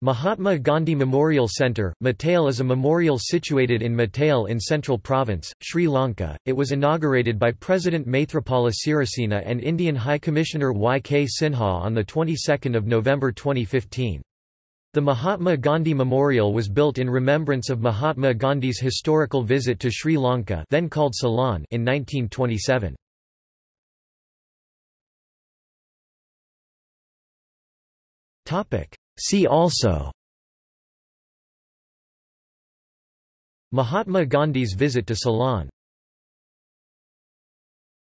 Mahatma Gandhi Memorial Centre, Matale is a memorial situated in Matale in Central Province, Sri Lanka. It was inaugurated by President Maithripala Sirisena and Indian High Commissioner Y. K. Sinha on the 22nd of November 2015. The Mahatma Gandhi Memorial was built in remembrance of Mahatma Gandhi's historical visit to Sri Lanka, then called Ceylon, in 1927. See also. Mahatma Gandhi's visit to Ceylon